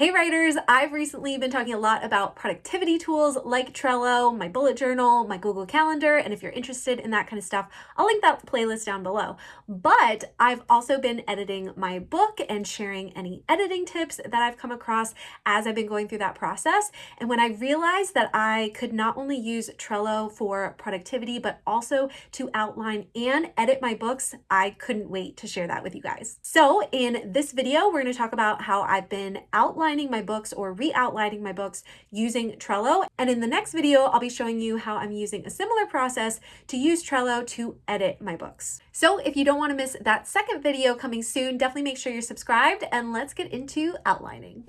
Hey writers, I've recently been talking a lot about productivity tools like Trello, my bullet journal, my Google Calendar, and if you're interested in that kind of stuff, I'll link that playlist down below. But I've also been editing my book and sharing any editing tips that I've come across as I've been going through that process. And when I realized that I could not only use Trello for productivity, but also to outline and edit my books, I couldn't wait to share that with you guys. So in this video, we're going to talk about how I've been outlining outlining my books or re-outlining my books using Trello. And in the next video, I'll be showing you how I'm using a similar process to use Trello to edit my books. So if you don't want to miss that second video coming soon, definitely make sure you're subscribed and let's get into outlining.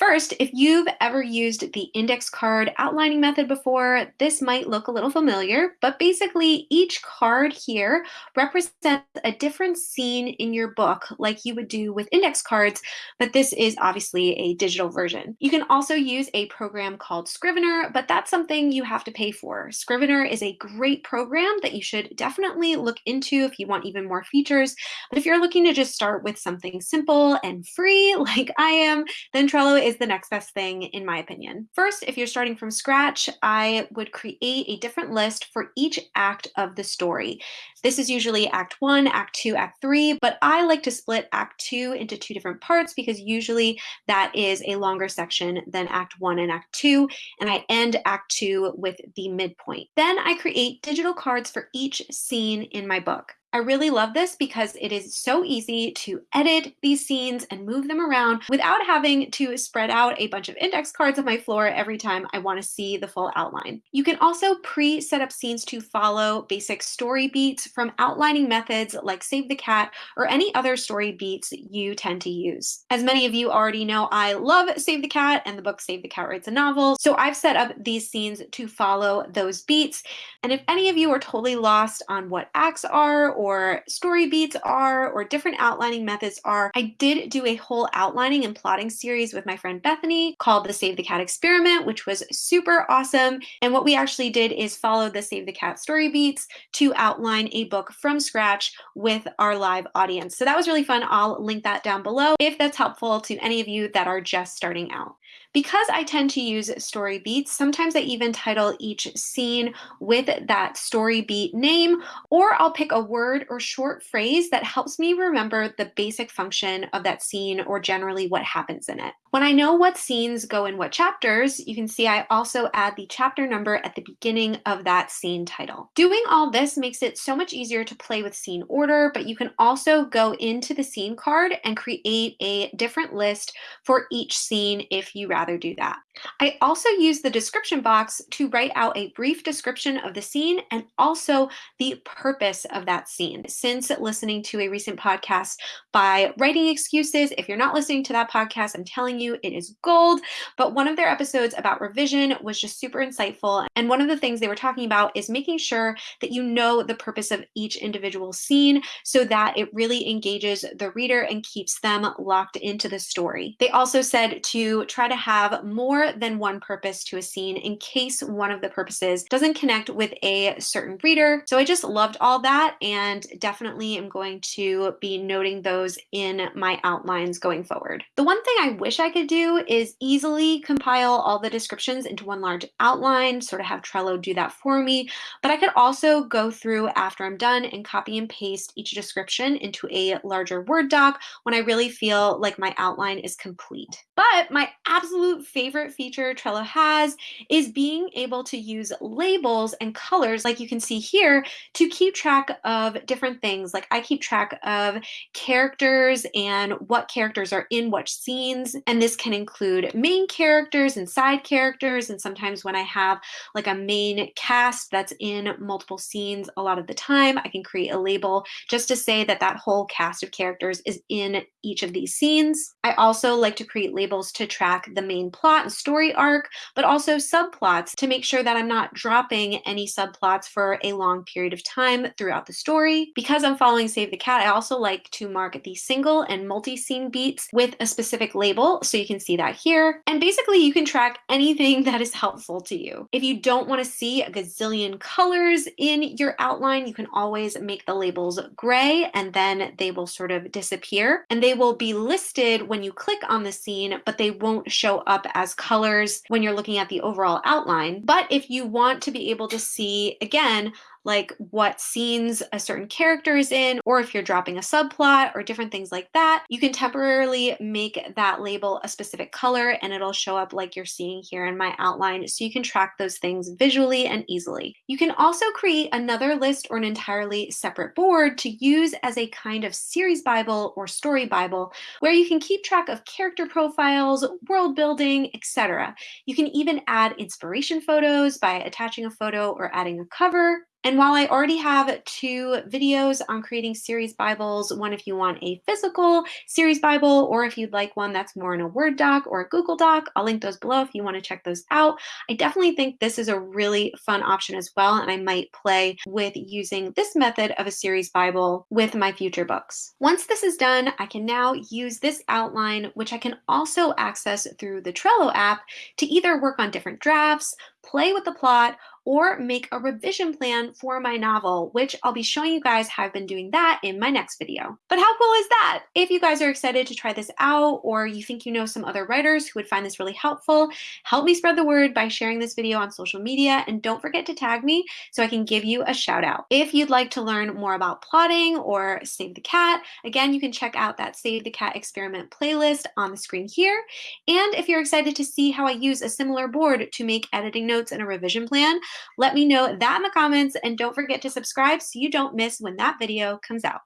First, if you've ever used the index card outlining method before, this might look a little familiar, but basically each card here represents a different scene in your book like you would do with index cards, but this is obviously a digital version. You can also use a program called Scrivener, but that's something you have to pay for. Scrivener is a great program that you should definitely look into if you want even more features, but if you're looking to just start with something simple and free like I am, then Trello is is the next best thing in my opinion. First, if you're starting from scratch, I would create a different list for each act of the story. This is usually act one, act two, act three, but I like to split act two into two different parts because usually that is a longer section than act one and act two, and I end act two with the midpoint. Then I create digital cards for each scene in my book. I really love this because it is so easy to edit these scenes and move them around without having to spread out a bunch of index cards on my floor every time I want to see the full outline. You can also pre-set up scenes to follow basic story beats from outlining methods like Save the Cat or any other story beats you tend to use. As many of you already know, I love Save the Cat and the book Save the Cat Writes a Novel, so I've set up these scenes to follow those beats. And if any of you are totally lost on what acts are or story beats are or different outlining methods are. I did do a whole outlining and plotting series with my friend Bethany called the Save the Cat Experiment, which was super awesome. And what we actually did is follow the Save the Cat story beats to outline a book from scratch with our live audience. So that was really fun. I'll link that down below if that's helpful to any of you that are just starting out. Because I tend to use story beats, sometimes I even title each scene with that story beat name, or I'll pick a word or short phrase that helps me remember the basic function of that scene or generally what happens in it. When I know what scenes go in what chapters, you can see I also add the chapter number at the beginning of that scene title. Doing all this makes it so much easier to play with scene order, but you can also go into the scene card and create a different list for each scene if you rather do that. I also use the description box to write out a brief description of the scene and also the purpose of that scene. Since listening to a recent podcast by Writing Excuses, if you're not listening to that podcast, I'm telling you it is gold. But one of their episodes about revision was just super insightful. And one of the things they were talking about is making sure that you know the purpose of each individual scene so that it really engages the reader and keeps them locked into the story. They also said to try to have more than one purpose to a scene in case one of the purposes doesn't connect with a certain reader. So I just loved all that and definitely am going to be noting those in my outlines going forward. The one thing I wish I could do is easily compile all the descriptions into one large outline, sort of have Trello do that for me, but I could also go through after I'm done and copy and paste each description into a larger Word doc when I really feel like my outline is complete. But my absolute favorite feature Trello has is being able to use labels and colors like you can see here to keep track of different things. Like I keep track of characters and what characters are in what scenes. And this can include main characters and side characters. And sometimes when I have like a main cast that's in multiple scenes a lot of the time, I can create a label just to say that that whole cast of characters is in each of these scenes. I also like to create labels to track the main plot and story arc, but also subplots to make sure that I'm not dropping any subplots for a long period of time throughout the story. Because I'm following Save the Cat, I also like to mark the single and multi-scene beats with a specific label, so you can see that here. And basically you can track anything that is helpful to you. If you don't want to see a gazillion colors in your outline, you can always make the labels gray and then they will sort of disappear and they will be listed when you click on the scene, but they won't show up as colors when you're looking at the overall outline. But if you want to be able to see, again, like what scenes a certain character is in, or if you're dropping a subplot or different things like that, you can temporarily make that label a specific color and it'll show up like you're seeing here in my outline so you can track those things visually and easily. You can also create another list or an entirely separate board to use as a kind of series Bible or story Bible where you can keep track of character profiles, world building, etc. You can even add inspiration photos by attaching a photo or adding a cover. And while I already have two videos on creating series Bibles, one if you want a physical series Bible or if you'd like one that's more in a Word doc or a Google Doc, I'll link those below if you want to check those out. I definitely think this is a really fun option as well, and I might play with using this method of a series Bible with my future books. Once this is done, I can now use this outline, which I can also access through the Trello app to either work on different drafts, play with the plot, or make a revision plan for my novel, which I'll be showing you guys how I've been doing that in my next video. But how cool is that? If you guys are excited to try this out or you think you know some other writers who would find this really helpful, help me spread the word by sharing this video on social media and don't forget to tag me so I can give you a shout out. If you'd like to learn more about plotting or Save the Cat, again, you can check out that Save the Cat experiment playlist on the screen here. And if you're excited to see how I use a similar board to make editing notes and a revision plan, let me know that in the comments and don't forget to subscribe so you don't miss when that video comes out.